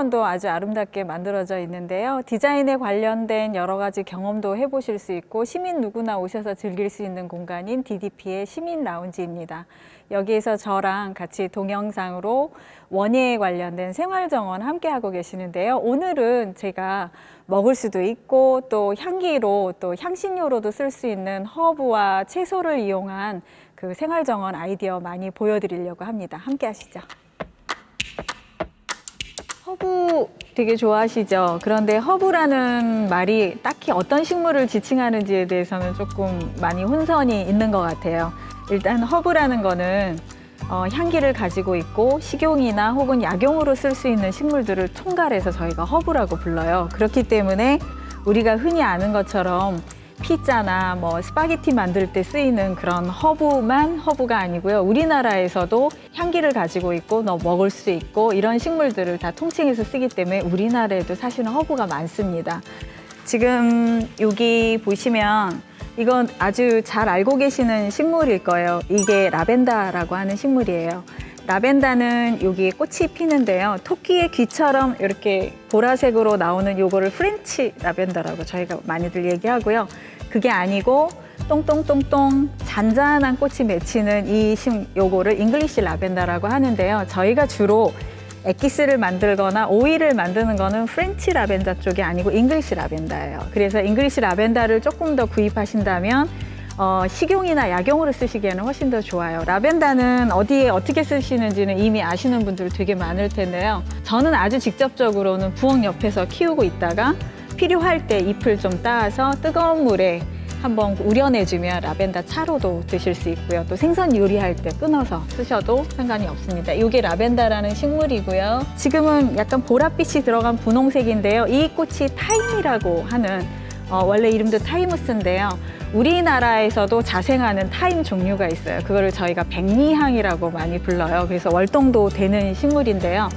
정원도 아주 아름답게 만들어져 있는데요. 디자인에 관련된 여러 가지 경험도 해보실 수 있고 시민 누구나 오셔서 즐길 수 있는 공간인 DDP의 시민 라운지입니다. 여기에서 저랑 같이 동영상으로 원예에 관련된 생활 정원 함께 하고 계시는데요. 오늘은 제가 먹을 수도 있고 또 향기로 또 향신료로도 쓸 수 있는 허브와 채소를 이용한 그 생활 정원 아이디어 많이 보여드리려고 합니다. 함께 하시죠. 허브 되게 좋아하시죠? 그런데 허브라는 말이 딱히 어떤 식물을 지칭하는지에 대해서는 조금 많이 혼선이 있는 것 같아요. 일단 허브라는 거는 어, 향기를 가지고 있고 식용이나 혹은 약용으로 쓸 수 있는 식물들을 총괄해서 저희가 허브라고 불러요. 그렇기 때문에 우리가 흔히 아는 것처럼 피자나 뭐 스파게티 만들 때 쓰이는 그런 허브만 허브가 아니고요. 우리나라에서도 향기를 가지고 있고 너 먹을 수 있고 이런 식물들을 다 통칭해서 쓰기 때문에 우리나라에도 사실은 허브가 많습니다. 지금 여기 보시면 이건 아주 잘 알고 계시는 식물일 거예요. 이게 라벤더라고 하는 식물이에요. 라벤더는 여기 꽃이 피는데요. 토끼의 귀처럼 이렇게 보라색으로 나오는 요거를 프렌치 라벤더라고 저희가 많이들 얘기하고요. 그게 아니고 똥똥똥똥 잔잔한 꽃이 맺히는 이 심, 요거를 잉글리시 라벤더라고 하는데요. 저희가 주로 엑기스를 만들거나 오일을 만드는 거는 프렌치 라벤더 쪽이 아니고 잉글리시 라벤더예요. 그래서 잉글리시 라벤더를 조금 더 구입하신다면 어, 식용이나 약용으로 쓰시기에는 훨씬 더 좋아요. 라벤더는 어디에 어떻게 쓰시는지는 이미 아시는 분들 되게 많을 텐데요. 저는 아주 직접적으로는 부엌 옆에서 키우고 있다가 필요할 때 잎을 좀 따서 뜨거운 물에 한번 우려내주면 라벤더 차로도 드실 수 있고요. 또 생선 요리할 때 끊어서 쓰셔도 상관이 없습니다. 이게 라벤더라는 식물이고요. 지금은 약간 보랏빛이 들어간 분홍색인데요. 이 꽃이 타임이라고 하는 어, 원래 이름도 타이무스인데요. 우리나라에서도 자생하는 타임 종류가 있어요. 그거를 저희가 백리향이라고 많이 불러요. 그래서 월동도 되는 식물인데요.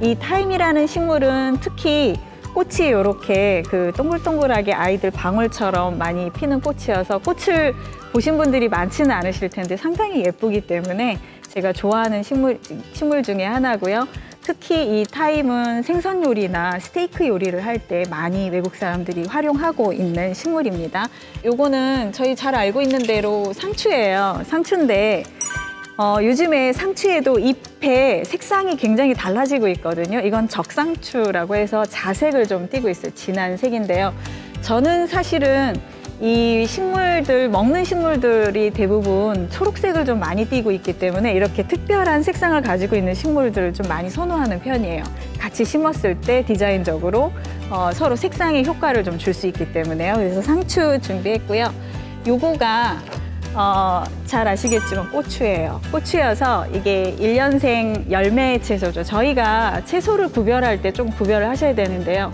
이 타임이라는 식물은 특히 꽃이 이렇게 그 동글동글하게 아이들 방울처럼 많이 피는 꽃이어서 꽃을 보신 분들이 많지는 않으실 텐데 상당히 예쁘기 때문에 제가 좋아하는 식물, 식물 중에 하나고요. 특히 이 타임은 생선 요리나 스테이크 요리를 할 때 많이 외국 사람들이 활용하고 있는 식물입니다. 요거는 저희 잘 알고 있는 대로 상추예요. 상추인데 어, 요즘에 상추에도 잎의 색상이 굉장히 달라지고 있거든요. 이건 적상추라고 해서 자색을 좀 띠고 있어요. 진한 색인데요. 저는 사실은 이 식물들, 먹는 식물들이 대부분 초록색을 좀 많이 띠고 있기 때문에 이렇게 특별한 색상을 가지고 있는 식물들을 좀 많이 선호하는 편이에요. 같이 심었을 때 디자인적으로 어, 서로 색상의 효과를 좀 줄 수 있기 때문에요. 그래서 상추 준비했고요. 요거가 어, 잘 아시겠지만 고추예요. 고추여서 이게 일년생 열매 채소죠. 저희가 채소를 구별할 때 좀 구별을 하셔야 되는데요.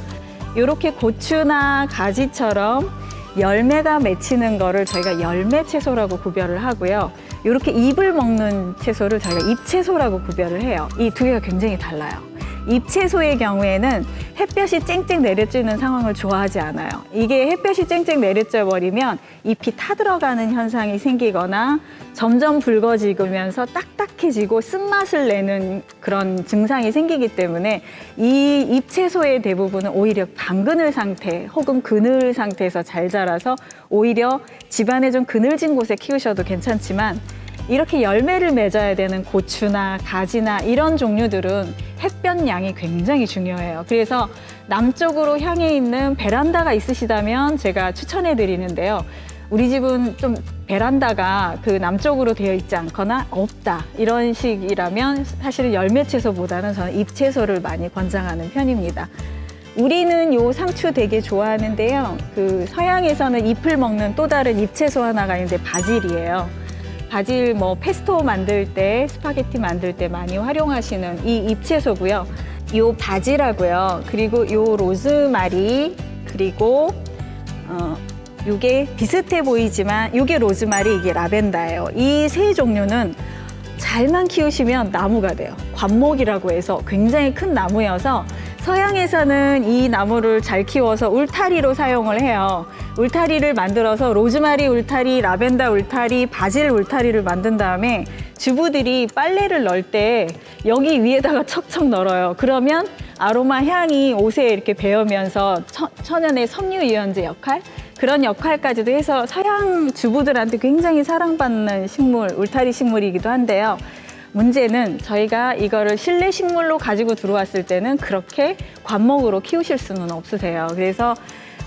이렇게 고추나 가지처럼 열매가 맺히는 거를 저희가 열매 채소라고 구별을 하고요. 이렇게 잎을 먹는 채소를 저희가 잎채소라고 구별을 해요. 이 두 개가 굉장히 달라요. 잎채소의 경우에는 햇볕이 쨍쨍 내려쬐는 상황을 좋아하지 않아요. 이게 햇볕이 쨍쨍 내려쬐 버리면 잎이 타들어가는 현상이 생기거나 점점 붉어지면서 딱딱해지고 쓴맛을 내는 그런 증상이 생기기 때문에 이 잎채소의 대부분은 오히려 반그늘 상태 혹은 그늘 상태에서 잘 자라서 오히려 집안에 좀 그늘진 곳에 키우셔도 괜찮지만 이렇게 열매를 맺어야 되는 고추나 가지나 이런 종류들은 햇볕 양이 굉장히 중요해요. 그래서 남쪽으로 향해 있는 베란다가 있으시다면 제가 추천해 드리는데요. 우리 집은 좀 베란다가 그 남쪽으로 되어 있지 않거나 없다 이런 식이라면 사실은 열매 채소보다는 저는 잎 채소를 많이 권장하는 편입니다. 우리는 요 상추 되게 좋아하는데요. 그 서양에서는 잎을 먹는 또 다른 잎 채소 하나가 있는데 바질이에요. 바질 뭐 페스토 만들 때 스파게티 만들 때 많이 활용하시는 이 잎채소고요. 요 바질하고요. 그리고 요 로즈마리 그리고 어 요게 비슷해 보이지만 요게 로즈마리 이게 라벤더예요. 이 세 종류는 잘만 키우시면 나무가 돼요. 관목이라고 해서 굉장히 큰 나무여서 서양에서는 이 나무를 잘 키워서 울타리로 사용을 해요. 울타리를 만들어서 로즈마리 울타리, 라벤더 울타리, 바질 울타리를 만든 다음에 주부들이 빨래를 넣을 때 여기 위에다가 척척 널어요. 그러면 아로마 향이 옷에 이렇게 배으면서 천, 천연의 섬유 유연제 역할 그런 역할까지도 해서 서양 주부들한테 굉장히 사랑받는 식물, 울타리 식물이기도 한데요. 문제는 저희가 이거를 실내 식물로 가지고 들어왔을 때는 그렇게 관목으로 키우실 수는 없으세요. 그래서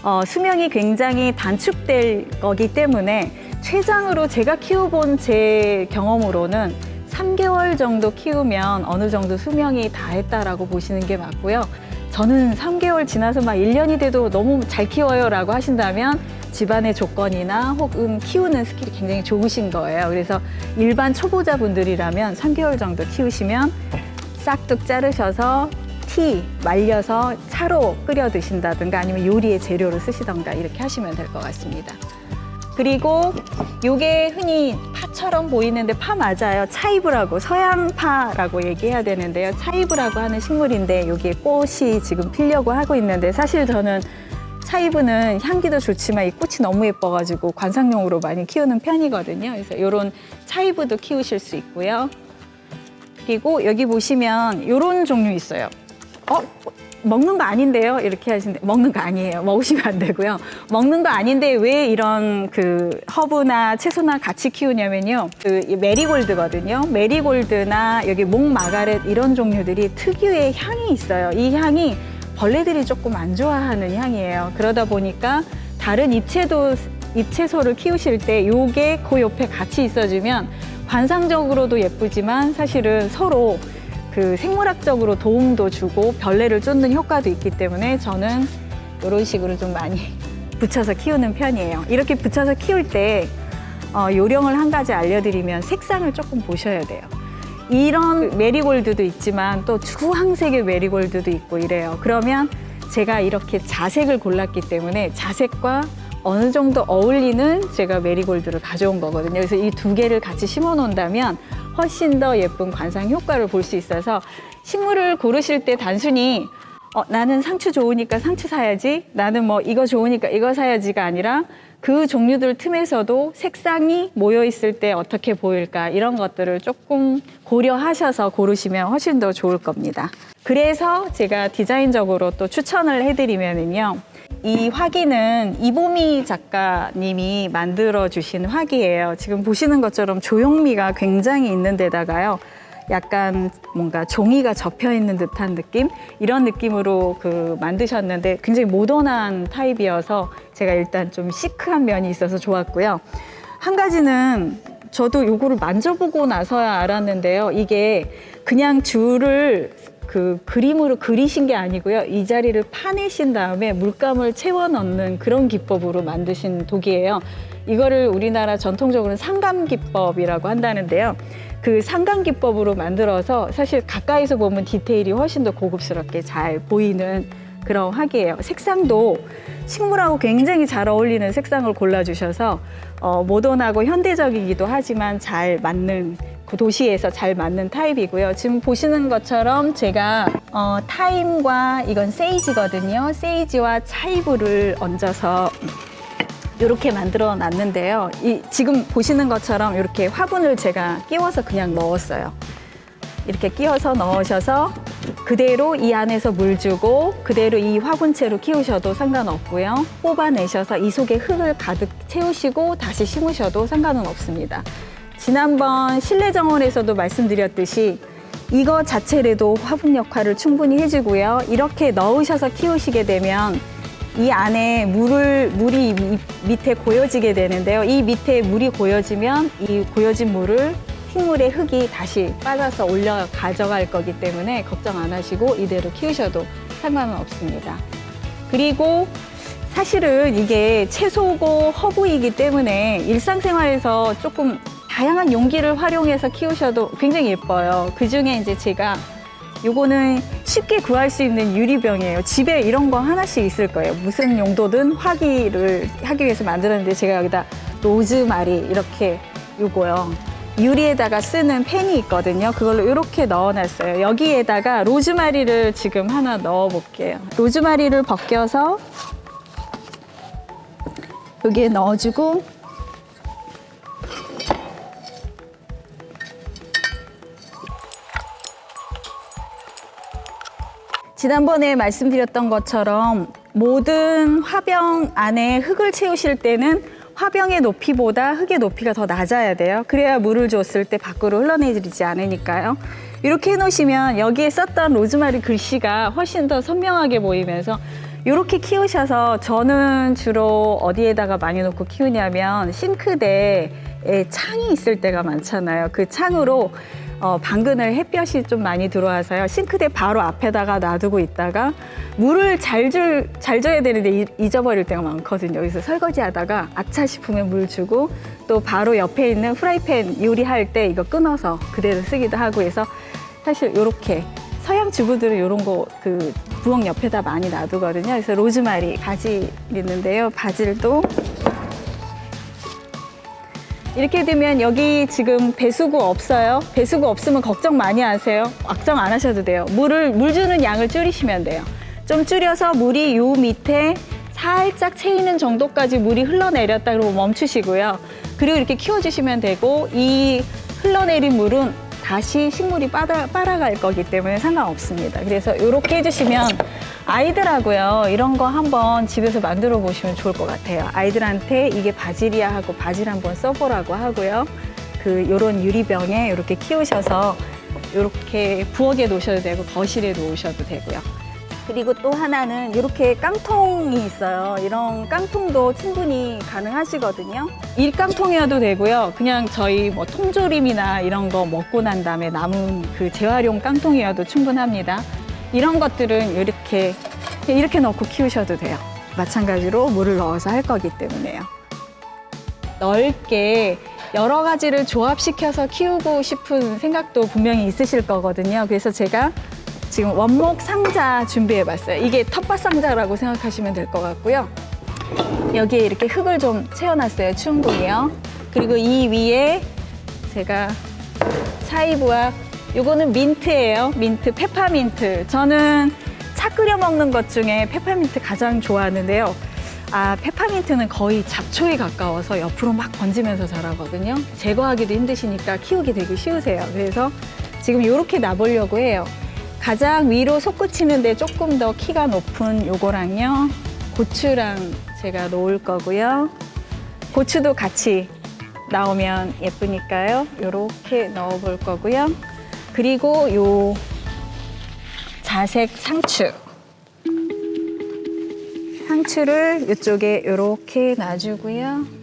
어, 수명이 굉장히 단축될 거기 때문에 최장으로 제가 키워본 제 경험으로는 3개월 정도 키우면 어느 정도 수명이 다 했다라고 보시는 게 맞고요. 저는 3개월 지나서 막 1년이 돼도 너무 잘 키워요 라고 하신다면 집안의 조건이나 혹은 키우는 스킬이 굉장히 좋으신 거예요. 그래서 일반 초보자분들이라면 3개월 정도 키우시면 싹둑 자르셔서 티 말려서 차로 끓여 드신다든가 아니면 요리의 재료로 쓰시던가 이렇게 하시면 될 것 같습니다. 그리고 요게 흔히 파처럼 보이는데 파 맞아요. 차이브라고 서양파라고 얘기해야 되는데요. 차이브라고 하는 식물인데 여기에 꽃이 지금 피려고 하고 있는데 사실 저는 차이브는 향기도 좋지만 이 꽃이 너무 예뻐가지고 관상용으로 많이 키우는 편이거든요. 그래서 이런 차이브도 키우실 수 있고요. 그리고 여기 보시면 이런 종류 있어요. 어? 먹는 거 아닌데요? 이렇게 하시는데 먹는 거 아니에요. 먹으시면 안 되고요. 먹는 거 아닌데 왜 이런 그 허브나 채소나 같이 키우냐면요. 그이 메리골드거든요. 메리골드나 여기 목마가렛 이런 종류들이 특유의 향이 있어요. 이 향이 벌레들이 조금 안 좋아하는 향이에요. 그러다 보니까 다른 잎채도 잎채소를 키우실 때 요게 그 옆에 같이 있어주면 관상적으로도 예쁘지만 사실은 서로 그 생물학적으로 도움도 주고 벌레를 쫓는 효과도 있기 때문에 저는 이런 식으로 좀 많이 붙여서 키우는 편이에요. 이렇게 붙여서 키울 때 어, 요령을 한 가지 알려드리면 색상을 조금 보셔야 돼요. 이런 메리골드도 있지만 또 주황색의 메리골드도 있고 이래요. 그러면 제가 이렇게 자색을 골랐기 때문에 자색과 어느 정도 어울리는 제가 메리골드를 가져온 거거든요. 그래서 이 두 개를 같이 심어 놓는다면 훨씬 더 예쁜 관상 효과를 볼 수 있어서 식물을 고르실 때 단순히 어, 나는 상추 좋으니까 상추 사야지. 나는 뭐 이거 좋으니까 이거 사야지가 아니라 그 종류들 틈에서도 색상이 모여 있을 때 어떻게 보일까 이런 것들을 조금 고려하셔서 고르시면 훨씬 더 좋을 겁니다. 그래서 제가 디자인적으로 또 추천을 해드리면은요. 이 화기는 이보미 작가님이 만들어 주신 화기예요. 지금 보시는 것처럼 조형미가 굉장히 있는 데다가요. 약간 뭔가 종이가 접혀 있는 듯한 느낌 이런 느낌으로 그 만드셨는데 굉장히 모던한 타입이어서 제가 일단 좀 시크한 면이 있어서 좋았고요. 한 가지는 저도 요거를 만져보고 나서야 알았는데요. 이게 그냥 줄을 그 그림으로 그리신 게 아니고요. 이 자리를 파내신 다음에 물감을 채워 넣는 그런 기법으로 만드신 독이에요. 이거를 우리나라 전통적으로는 상감 기법이라고 한다는데요. 그 상감 기법으로 만들어서 사실 가까이서 보면 디테일이 훨씬 더 고급스럽게 잘 보이는 그런 화기예요. 색상도 식물하고 굉장히 잘 어울리는 색상을 골라주셔서 어, 모던하고 현대적이기도 하지만 잘 맞는 그 도시에서 잘 맞는 타입이고요. 지금 보시는 것처럼 제가 어, 타임과 이건 세이지거든요. 세이지와 차이브를 얹어서 이렇게 만들어 놨는데요. 이 지금 보시는 것처럼 이렇게 화분을 제가 끼워서 그냥 넣었어요. 이렇게 끼워서 넣으셔서 그대로 이 안에서 물 주고 그대로 이 화분채로 키우셔도 상관없고요. 뽑아내셔서 이 속에 흙을 가득 채우시고 다시 심으셔도 상관은 없습니다. 지난번 실내 정원에서도 말씀드렸듯이 이거 자체로도 화분 역할을 충분히 해주고요. 이렇게 넣으셔서 키우시게 되면 이 안에 물을 물이 미- 밑에 고여지게 되는데요. 이 밑에 물이 고여지면 이 고여진 물을 식물의 흙이 다시 빠져서 올려 가져갈 거기 때문에 걱정 안 하시고 이대로 키우셔도 상관은 없습니다. 그리고 사실은 이게 채소고 허브이기 때문에 일상생활에서 조금 다양한 용기를 활용해서 키우셔도 굉장히 예뻐요. 그 중에 이제 제가 요거는 쉽게 구할 수 있는 유리병이에요. 집에 이런 거 하나씩 있을 거예요. 무슨 용도든 화기를 하기 위해서 만들었는데 제가 여기다 로즈마리 이렇게 요거요. 유리에다가 쓰는 펜이 있거든요. 그걸로 이렇게 넣어놨어요. 여기에다가 로즈마리를 지금 하나 넣어볼게요. 로즈마리를 벗겨서 여기에 넣어주고 지난번에 말씀드렸던 것처럼 모든 화병 안에 흙을 채우실 때는 화병의 높이보다 흙의 높이가 더 낮아야 돼요. 그래야 물을 줬을 때 밖으로 흘러내리지 않으니까요. 이렇게 해놓으시면 여기에 썼던 로즈마리 글씨가 훨씬 더 선명하게 보이면서 이렇게 키우셔서 저는 주로 어디에다가 많이 놓고 키우냐면 싱크대에 창이 있을 때가 많잖아요. 그 창으로 어, 방근을 햇볕이 좀 많이 들어와서요. 싱크대 바로 앞에다가 놔두고 있다가 물을 잘 줄, 잘 줘야 되는데 이- 잊어버릴 때가 많거든요. 그래서 설거지 하다가 아차 싶으면 물 주고 또 바로 옆에 있는 프라이팬 요리할 때 이거 끊어서 그대로 쓰기도 하고 해서 사실 이렇게 서양 주부들은 이런 거 그 부엌 옆에다 많이 놔두거든요. 그래서 로즈마리 바질 있는데요. 바질도 이렇게 되면 여기 지금 배수구 없어요. 배수구 없으면 걱정 많이 하세요. 걱정 안 하셔도 돼요. 물을 물 주는 양을 줄이시면 돼요. 좀 줄여서 물이 요 밑에 살짝 채이는 정도까지 물이 흘러내렸다 그러고 멈추시고요. 그리고 이렇게 키워주시면 되고 이 흘러내린 물은 다시 식물이 빨아, 빨아갈 거기 때문에 상관없습니다. 그래서 이렇게 해주시면 아이들하고요 이런 거 한번 집에서 만들어 보시면 좋을 것 같아요. 아이들한테 이게 바질이야 하고 바질 한번 써보라고 하고요. 그 요런 유리병에 이렇게 키우셔서 이렇게 부엌에 놓으셔도 되고 거실에 놓으셔도 되고요. 그리고 또 하나는 이렇게 깡통이 있어요. 이런 깡통도 충분히 가능하시거든요. 일깡통이어도 되고요. 그냥 저희 뭐 통조림이나 이런 거 먹고 난 다음에 남은 그 재활용 깡통이어도 충분합니다. 이런 것들은 이렇게 이렇게 넣고 키우셔도 돼요. 마찬가지로 물을 넣어서 할 거기 때문에요. 넓게 여러 가지를 조합시켜서 키우고 싶은 생각도 분명히 있으실 거거든요. 그래서 제가 지금 원목 상자 준비해 봤어요. 이게 텃밭 상자라고 생각하시면 될 것 같고요. 여기에 이렇게 흙을 좀 채워놨어요. 충분히요. 그리고 이 위에 제가 차이브와 요거는 민트예요. 민트, 페퍼민트. 저는 차 끓여 먹는 것 중에 페퍼민트 가장 좋아하는데요. 아, 페퍼민트는 거의 잡초에 가까워서 옆으로 막 번지면서 자라거든요. 제거하기도 힘드시니까 키우기 되게 쉬우세요. 그래서 지금 이렇게 놔보려고 해요. 가장 위로 솟구치는데 조금 더 키가 높은 요거랑요. 고추랑 제가 놓을 거고요. 고추도 같이 나오면 예쁘니까요. 요렇게 넣어 볼 거고요. 그리고 요 자색 상추. 상추를 이쪽에 요렇게 놔주고요.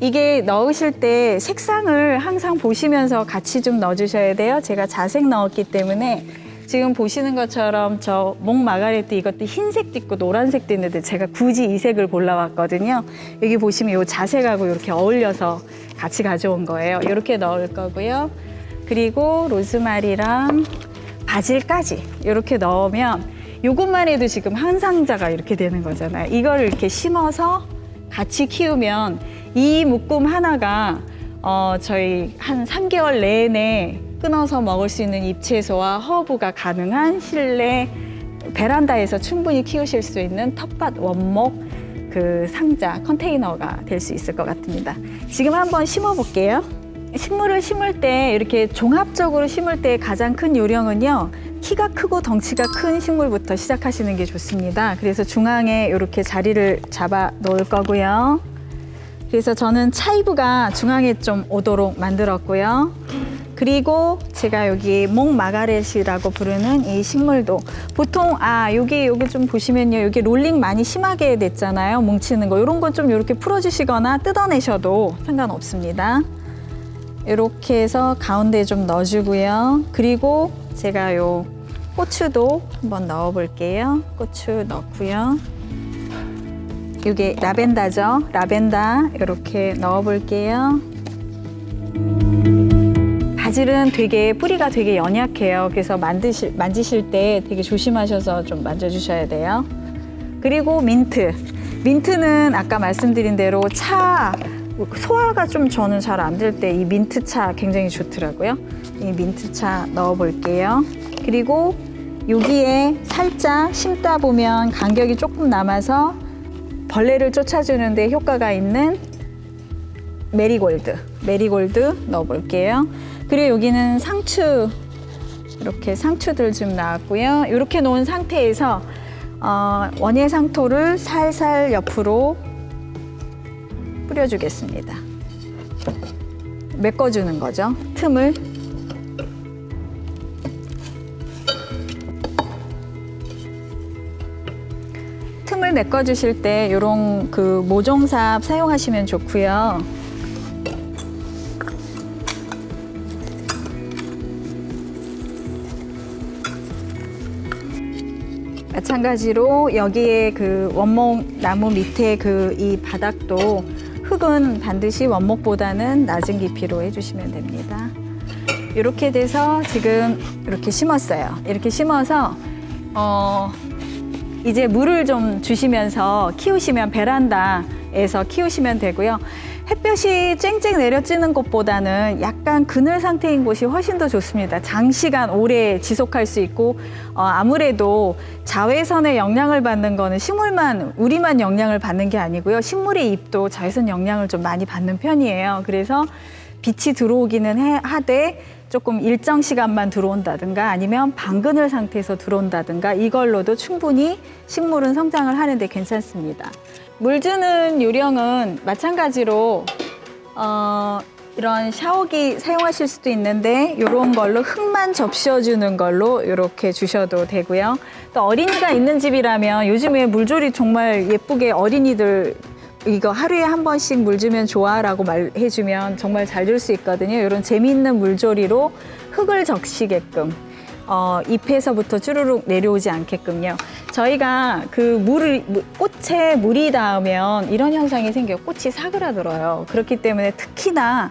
이게 넣으실 때 색상을 항상 보시면서 같이 좀 넣어주셔야 돼요. 제가 자색 넣었기 때문에 지금 보시는 것처럼 저 목 마가렛도 이것도 흰색도 있고 노란색도 있는데 제가 굳이 이 색을 골라왔거든요. 여기 보시면 이 자색하고 이렇게 어울려서 같이 가져온 거예요. 이렇게 넣을 거고요. 그리고 로즈마리랑 바질까지 이렇게 넣으면 이것만 해도 지금 한 상자가 이렇게 되는 거잖아요. 이걸 이렇게 심어서 같이 키우면 이 묶음 하나가 어, 저희 한 3개월 내내 끊어서 먹을 수 있는 잎채소와 허브가 가능한 실내 베란다에서 충분히 키우실 수 있는 텃밭 원목 그 상자 컨테이너가 될 수 있을 것 같습니다. 지금 한번 심어 볼게요. 식물을 심을 때 이렇게 종합적으로 심을 때 가장 큰 요령은요. 키가 크고 덩치가 큰 식물부터 시작하시는 게 좋습니다. 그래서 중앙에 이렇게 자리를 잡아 놓을 거고요. 그래서 저는 차이브가 중앙에 좀 오도록 만들었고요. 그리고 제가 여기 목마가렛이라고 부르는 이 식물도 보통 아 여기 여기 좀 보시면요 여기 롤링 많이 심하게 됐잖아요 뭉치는 거 이런 건 좀 이렇게 풀어주시거나 뜯어내셔도 상관없습니다. 이렇게 해서 가운데 좀 넣어주고요. 그리고 제가 요 고추도 한번 넣어 볼게요. 고추 넣고요. 이게 라벤더죠. 라벤더 이렇게 넣어볼게요. 바질은 되게 뿌리가 되게 연약해요. 그래서 만드실 만지실 때 되게 조심하셔서 좀 만져주셔야 돼요. 그리고 민트. 민트는 아까 말씀드린 대로 차 소화가 좀 저는 잘 안 될 때 이 민트차 굉장히 좋더라고요. 이 민트차 넣어볼게요. 그리고 여기에 살짝 심다 보면 간격이 조금 남아서 벌레를 쫓아주는데 효과가 있는 메리골드, 메리골드 넣어볼게요. 그리고 여기는 상추 이렇게 상추들 좀 나왔고요. 이렇게 놓은 상태에서 어, 원예 상토를 살살 옆으로 뿌려주겠습니다. 메꿔주는 거죠. 틈을. 틈을 메꿔 주실 때 이런 그 모종삽 사용하시면 좋고요. 마찬가지로 여기에 그 원목 나무 밑에 그 이 바닥도 흙은 반드시 원목보다는 낮은 깊이로 해주시면 됩니다. 이렇게 돼서 지금 이렇게 심었어요. 이렇게 심어서 어 이제 물을 좀 주시면서 키우시면 베란다에서 키우시면 되고요. 햇볕이 쨍쨍 내려쬐는 곳보다는 약간 그늘 상태인 곳이 훨씬 더 좋습니다. 장시간 오래 지속할 수 있고 어, 아무래도 자외선의 영향을 받는 거는 식물만 우리만 영향을 받는 게 아니고요. 식물의 잎도 자외선 영향을 좀 많이 받는 편이에요. 그래서 빛이 들어오기는 해- 하되 조금 일정 시간만 들어온다든가 아니면 반그늘 상태에서 들어온다든가 이걸로도 충분히 식물은 성장을 하는데 괜찮습니다. 물 주는 요령은 마찬가지로 어, 이런 샤워기 사용하실 수도 있는데 이런 걸로 흙만 접셔주는 걸로 이렇게 주셔도 되고요. 또 어린이가 있는 집이라면 요즘에 물조리 정말 예쁘게 어린이들 이거 하루에 한 번씩 물 주면 좋아 라고 말해주면 정말 잘 줄 수 있거든요. 이런 재미있는 물조리로 흙을 적시게끔 어, 잎에서부터 쭈루룩 내려오지 않게끔요. 저희가 그 물을 무- 꽃에 물이 닿으면 이런 현상이 생겨요. 꽃이 사그라들어요. 그렇기 때문에 특히나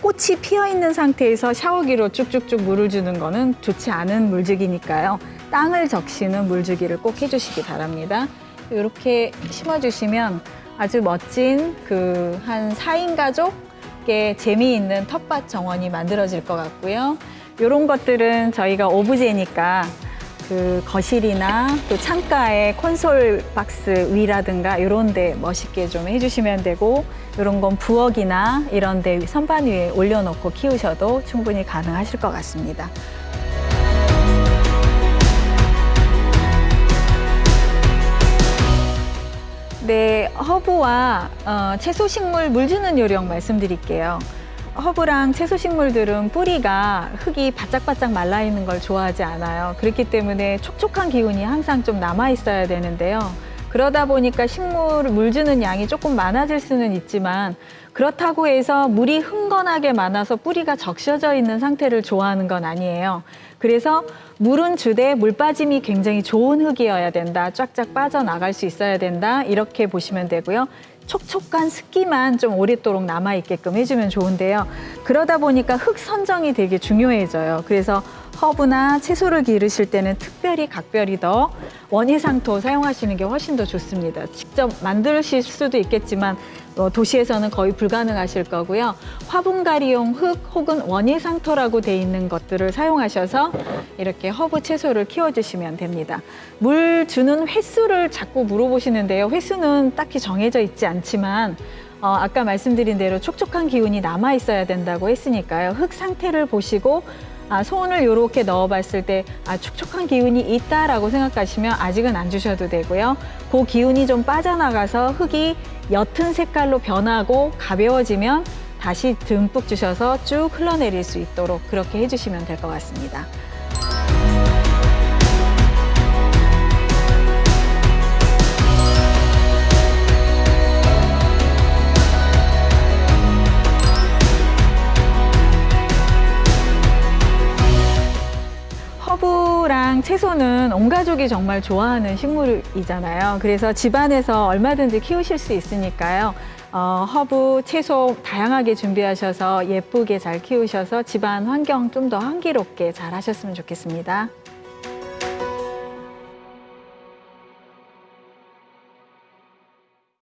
꽃이 피어 있는 상태에서 샤워기로 쭉쭉쭉 물을 주는 거는 좋지 않은 물주기니까요. 땅을 적시는 물주기를 꼭 해주시기 바랍니다. 이렇게 심어주시면 아주 멋진 그한 4인 가족의 재미있는 텃밭 정원이 만들어질 것 같고요. 이런 것들은 저희가 오브제니까 그 거실이나 또 창가에 콘솔 박스 위라든가 이런 데 멋있게 좀 해주시면 되고 이런 건 부엌이나 이런 데 선반 위에 올려놓고 키우셔도 충분히 가능하실 것 같습니다. 네, 허브와 어, 채소 식물 물 주는 요령 말씀드릴게요. 허브랑 채소 식물들은 뿌리가 흙이 바짝바짝 말라 있는 걸 좋아하지 않아요. 그렇기 때문에 촉촉한 기운이 항상 좀 남아 있어야 되는데요. 그러다 보니까 식물 물 주는 양이 조금 많아질 수는 있지만 그렇다고 해서 물이 흥건하게 많아서 뿌리가 적셔져 있는 상태를 좋아하는 건 아니에요. 그래서 물은 주되 물 빠짐이 굉장히 좋은 흙이어야 된다. 쫙쫙 빠져나갈 수 있어야 된다. 이렇게 보시면 되고요. 촉촉한 습기만 좀 오랫도록 남아 있게끔 해주면 좋은데요. 그러다 보니까 흙 선정이 되게 중요해져요. 그래서 허브나 채소를 기르실 때는 특별히 각별히 더 원예상토 사용하시는 게 훨씬 더 좋습니다. 직접 만드실 수도 있겠지만 어, 도시에서는 거의 불가능하실 거고요. 화분갈이용 흙 혹은 원예상토라고 돼 있는 것들을 사용하셔서 이렇게 허브 채소를 키워주시면 됩니다. 물 주는 횟수를 자꾸 물어보시는데요. 횟수는 딱히 정해져 있지 않지만 어, 아까 말씀드린 대로 촉촉한 기운이 남아 있어야 된다고 했으니까요. 흙 상태를 보시고 아, 손을 이렇게 넣어봤을 때 아, 촉촉한 기운이 있다라고 생각하시면 아직은 안 주셔도 되고요. 그 기운이 좀 빠져나가서 흙이 옅은 색깔로 변하고 가벼워지면 다시 듬뿍 주셔서 쭉 흘러내릴 수 있도록 그렇게 해주시면 될 것 같습니다. 허브랑 채소는 온 가족이 정말 좋아하는 식물이잖아요. 그래서 집안에서 얼마든지 키우실 수 있으니까요. 어, 허브, 채소 다양하게 준비하셔서 예쁘게 잘 키우셔서 집안 환경 좀더 향기롭게 잘 하셨으면 좋겠습니다.